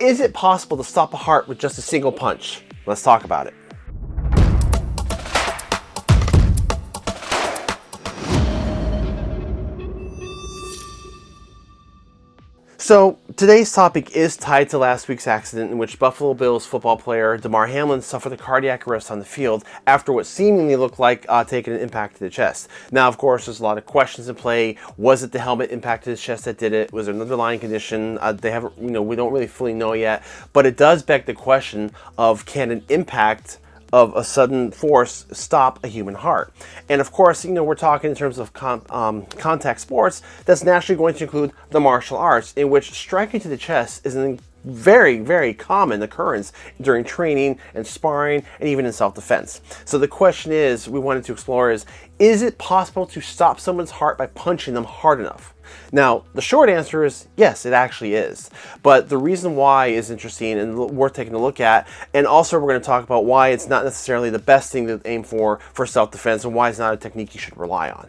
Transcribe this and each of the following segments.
is it possible to stop a heart with just a single punch? Let's talk about it. So today's topic is tied to last week's accident in which Buffalo Bills football player Damar Hamlin suffered a cardiac arrest on the field after what seemingly looked like uh, taking an impact to the chest. Now, of course, there's a lot of questions in play. Was it the helmet impact to the chest that did it? Was there an underlying condition? Uh, they haven't, you know, we don't really fully know yet. But it does beg the question of can an impact of a sudden force stop a human heart. And of course, you know, we're talking in terms of con um, contact sports, that's naturally going to include the martial arts, in which striking to the chest is an very, very common occurrence during training and sparring and even in self-defense. So the question is, we wanted to explore is, is it possible to stop someone's heart by punching them hard enough? Now, the short answer is yes, it actually is. But the reason why is interesting and worth taking a look at. And also we're going to talk about why it's not necessarily the best thing to aim for for self-defense and why it's not a technique you should rely on.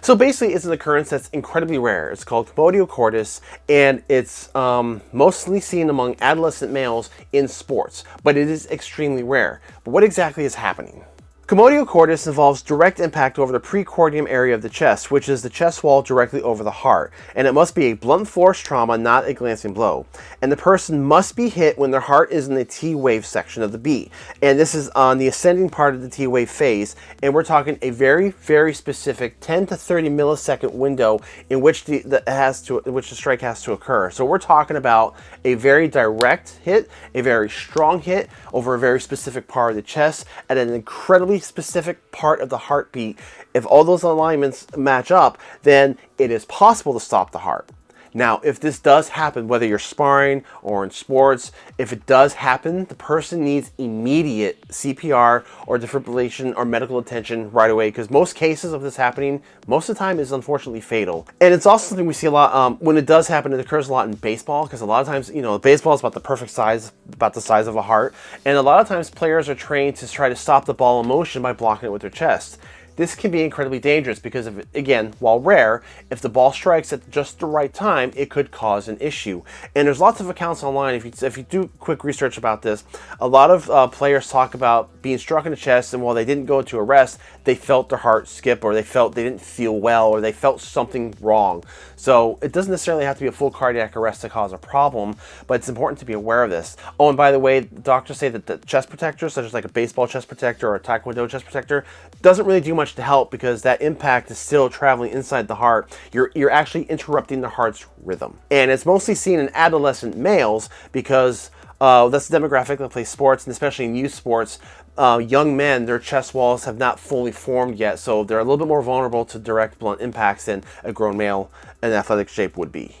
So basically it's an occurrence that's incredibly rare. It's called commotio cordis and it's um, mostly seen among adolescent males in sports, but it is extremely rare. But what exactly is happening? Commotio cordis involves direct impact over the precordium area of the chest, which is the chest wall directly over the heart, and it must be a blunt force trauma, not a glancing blow. And the person must be hit when their heart is in the T-wave section of the beat. And this is on the ascending part of the T-wave phase, and we're talking a very, very specific 10 to 30 millisecond window in which the, the has to, which the strike has to occur. So we're talking about a very direct hit, a very strong hit over a very specific part of the chest at an incredibly specific part of the heartbeat, if all those alignments match up, then it is possible to stop the heart. Now, if this does happen, whether you're sparring or in sports, if it does happen, the person needs immediate CPR or defibrillation or medical attention right away because most cases of this happening, most of the time is unfortunately fatal. And it's also something we see a lot, um, when it does happen, it occurs a lot in baseball because a lot of times, you know, baseball is about the perfect size, about the size of a heart. And a lot of times players are trained to try to stop the ball in motion by blocking it with their chest. This can be incredibly dangerous because, of, again, while rare, if the ball strikes at just the right time, it could cause an issue. And there's lots of accounts online, if you, if you do quick research about this, a lot of uh, players talk about being struck in the chest and while they didn't go into a rest, they felt their heart skip or they felt they didn't feel well or they felt something wrong. So it doesn't necessarily have to be a full cardiac arrest to cause a problem, but it's important to be aware of this. Oh, and by the way, doctors say that the chest protector, such as like a baseball chest protector or a taekwondo chest protector, doesn't really do much to help because that impact is still traveling inside the heart. You're, you're actually interrupting the heart's rhythm. And it's mostly seen in adolescent males because uh, that's the demographic that plays sports, and especially in youth sports. Uh, young men, their chest walls have not fully formed yet, so they're a little bit more vulnerable to direct blunt impacts than a grown male in athletic shape would be.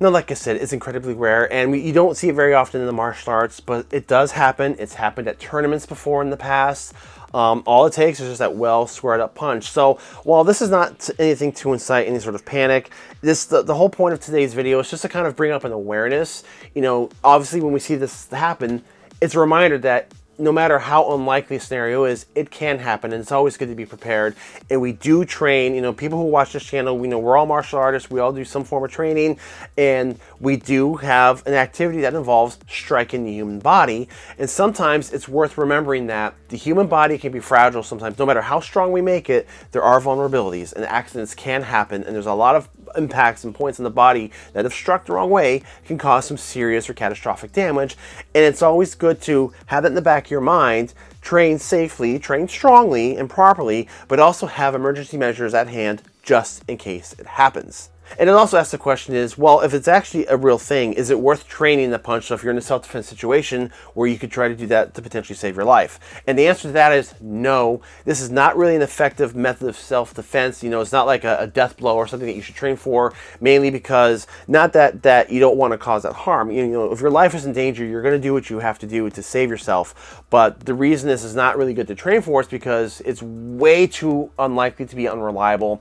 Now, like I said, it's incredibly rare, and we, you don't see it very often in the martial arts, but it does happen. It's happened at tournaments before in the past. Um, all it takes is just that well squared up punch. So while this is not anything to incite any sort of panic, this the, the whole point of today's video is just to kind of bring up an awareness. You know, obviously when we see this happen, it's a reminder that no matter how unlikely a scenario is, it can happen and it's always good to be prepared. And we do train, you know, people who watch this channel, we know we're all martial artists, we all do some form of training, and we do have an activity that involves striking the human body. And sometimes it's worth remembering that the human body can be fragile sometimes. No matter how strong we make it, there are vulnerabilities and accidents can happen. And there's a lot of impacts and points in the body that if struck the wrong way can cause some serious or catastrophic damage. And it's always good to have it in the back of your mind, train safely, train strongly and properly, but also have emergency measures at hand just in case it happens. And it also asks the question is, well, if it's actually a real thing, is it worth training the punch? So if you're in a self-defense situation where you could try to do that to potentially save your life. And the answer to that is no. This is not really an effective method of self-defense. You know, it's not like a, a, death blow or something that you should train for, mainly because not that, that you don't want to cause that harm. You know, if your life is in danger, you're going to do what you have to do to save yourself. But the reason this is not really good to train for is because it's way too unlikely to be unreliable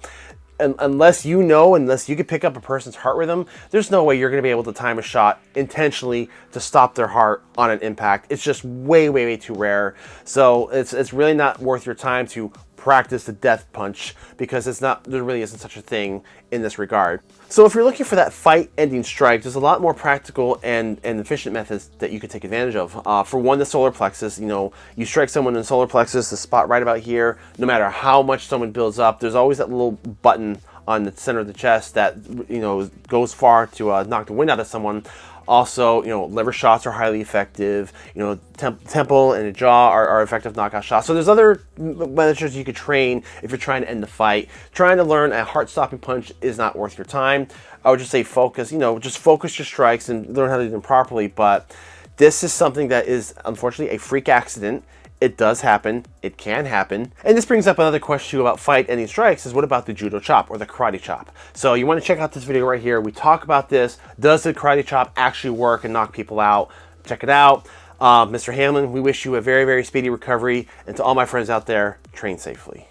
unless you know, unless you can pick up a person's heart rhythm, there's no way you're going to be able to time a shot intentionally to stop their heart on an impact. It's just way, way, way too rare. So it's, it's really not worth your time to practice the death punch because it's not there really isn't such a thing in this regard. So if you're looking for that fight-ending strike, there's a lot more practical and, and efficient methods that you can take advantage of. Uh, for one, the solar plexus. You know, you strike someone in the solar plexus, the spot right about here. No matter how much someone builds up, there's always that little button on the center of the chest that you know goes far to uh, knock the wind out of someone. Also, you know, liver shots are highly effective. You know, temp temple and jaw are, are, effective knockout shots. So there's other measures you could train if you're trying to end the fight. Trying to learn a heart-stopping punch is not worth your time. I would just say focus. You know, just focus your strikes and learn how to do them properly. But this is something that is unfortunately a freak accident. It does happen. It can happen. And this brings up another question about fight ending strikes is what about the judo chop or the karate chop? So you want to check out this video right here. We talk about this. Does the karate chop actually work and knock people out? Check it out. Uh, Mr. Hamlin, we wish you a very, very speedy recovery. And to all my friends out there, train safely.